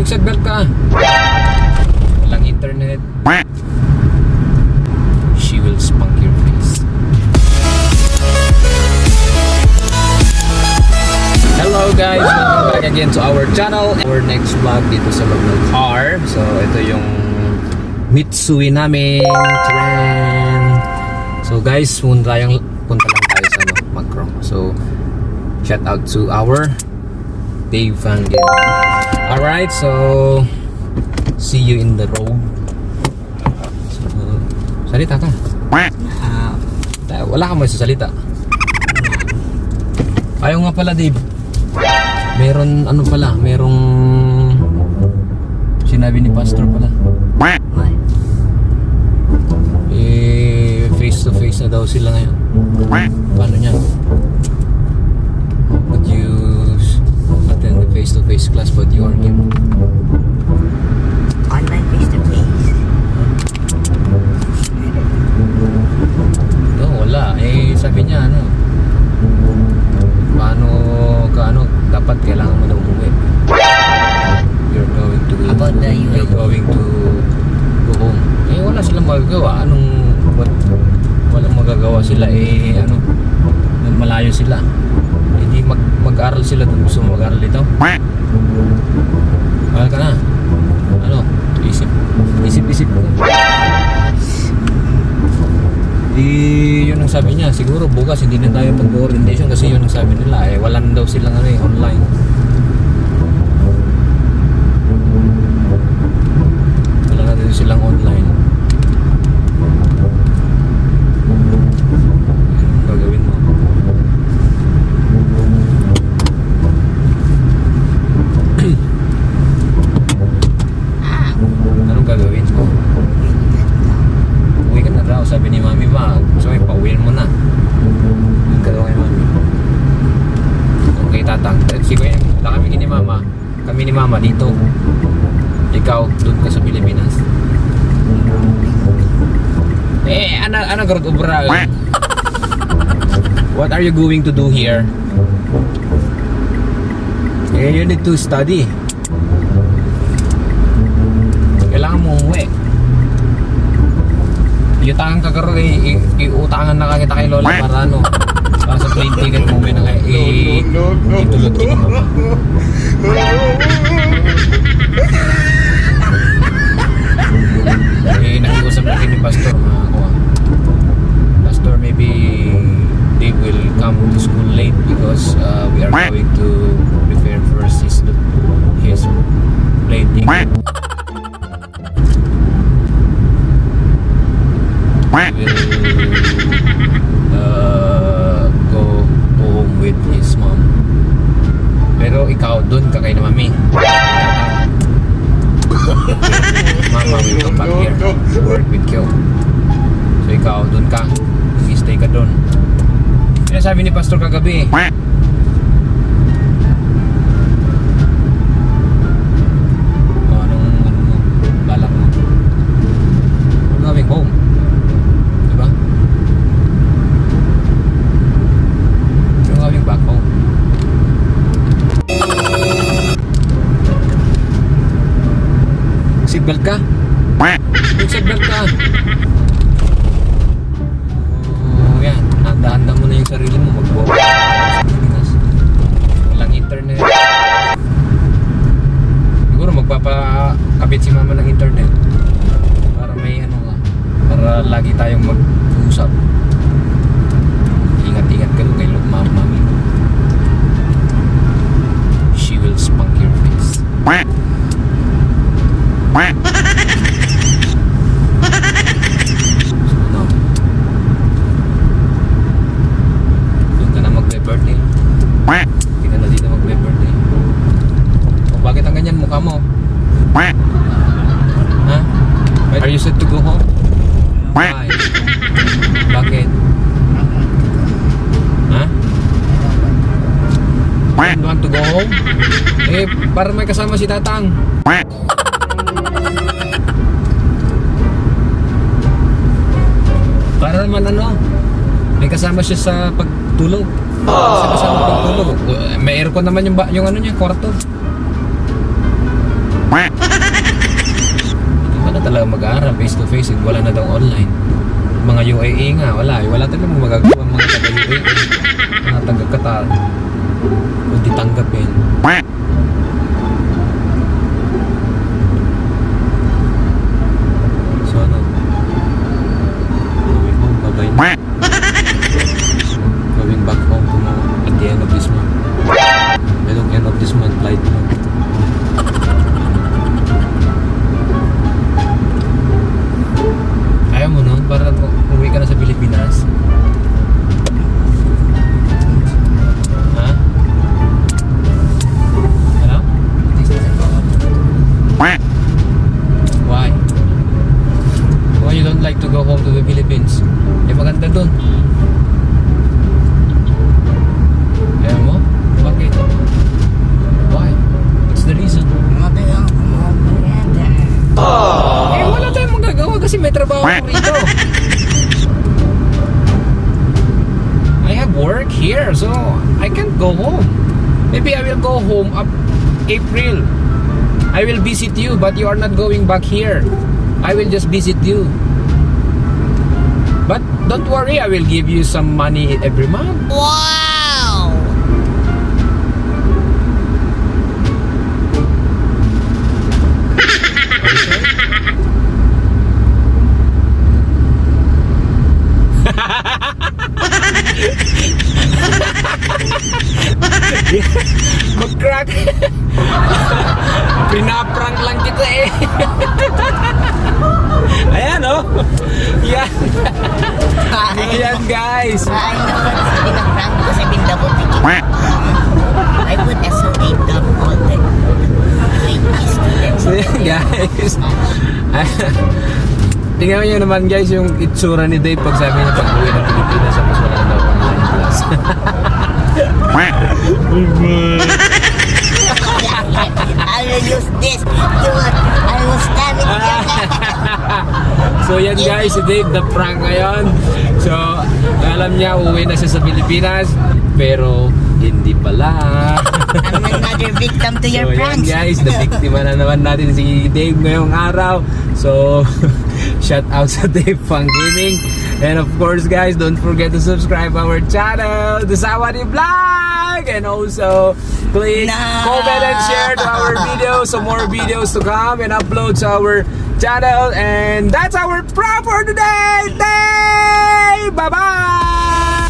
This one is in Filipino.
Mag-seatbelt ka. Walang internet. She will spunk your face. Hello guys! Welcome back again to our channel. Our next vlog dito sa ng car. So ito yung Mitsui namin. Tcharan! So guys, punta tayong punta lang tayo sa ano, Macro. So shout out to our Dave Gogh. Alright, so see you in the road. So, salita ka. Ah, Ta- Wala ka mo sa salita. Ayaw nga pala, Dave. Meron, ano pala, merong sinabi ni Pastor pala. Eh, face to face na daw sila ngayon. Paano niya? To face class but you are him? online face to face. No, wala. Eh, sabi niya, ano, paano ka, ano, dapat kailangan mo na umuwi. You're going to, About the you're UAE. going to go home. Eh, wala silang magagawa. Anong, what, walang magagawa sila. Eh, ano, malayo sila. Hindi mag, mag-aral sila dun. Gusto mo mag-aral dito? Mahal ka na. Ano? Isip. Isip-isip. Di, yun ang sabi niya. Siguro bukas hindi na tayo mag-orientation kasi yun ang sabi nila. Eh, wala na daw silang ano, eh, online. Wala na daw silang online. Anong gagawin mo? Anong gagawin mo? Uwi ka na daw, sabi ni Mami ba? So, eh, pauwiin mo na. Yung gagawin ni Mami. Okay, tatang. Sige, wala kami ni Mama. Kami ni Mama dito. Ikaw, doon ka sa Pilipinas. Eh, ano, ano garot ubra? What are you going to do here? Eh, you need to study. Kailangan mo umuwi. Iutangan ka karoon, eh, iutangan na kita kay Lola para ano, para sa plane ticket mo umuwi na kay, i- itulot kita mama. Eh, nakiusap na ni Pastor, mga kuha. Pastor, maybe they will come to school late because uh, we are going to prepare first his, his plane ticket. will uh, go home with his mom. Pero ikaw, dun ka kay na mami. Mama will come back here work with you. So ikaw, dun ka. Mag-stay ka dun. Kaya sabi ni Pastor kagabi, oh, anong, ano mo, balak mo. Sarili mo. Pilipinas. Walang internet. Siguro magpapakabit si mama ng internet. Para may ano ka. Para lagi tayong mag-usap. Ingat-ingat ka kay Mama Mami. She will spunk your face ano? Doon ka na magbe-birthday. Hindi ka na dito magbe-birthday. O bakit ang ganyan mukha mo? Ha? Are you set to go home? Why? Bakit? Ha? You want to go home? Eh, para may kasama si Tatang. Para naman ano, may kasama siya sa pagtulog. Sa kasama pagtulog. May aircon naman yung, yung ano niya, kwarto. Wala talaga mag-aaral face to face at wala na daw online. Mga UAE nga, wala. Eh, wala talaga magagawa mga taga-UAE. Mga taga-Qatar. Hindi tanggapin. I have work here so I can't go home. Maybe I will go home up April. I will visit you but you are not going back here. I will just visit you. But don't worry, I will give you some money every month. Wow! Pinaprank lang kita eh. Ayan oh. Yan. Ayan guys. Ay, naku, pinaprank ko sa double ticket. I would estimate them all the. So yan guys. Tingnan nyo naman guys yung itsura ni Dave pag sabi niya pag uwi ng Pilipinas tapos wala na daw online class. This. You will, I will stab it your so yan guys, si Dave the prank ngayon. So alam niya uwi na siya sa Pilipinas pero hindi pala. I'm another victim to your so yan pranks. guys, the biktima na naman natin si Dave ngayong araw. So shout out sa Dave Pang Gaming. And of course guys, don't forget to subscribe our channel, The Sawadi Vlog! And also, please Nah. comment, and share to our videos. some more videos to come and upload to our channel. And that's our prank for today! Day! Bye-bye!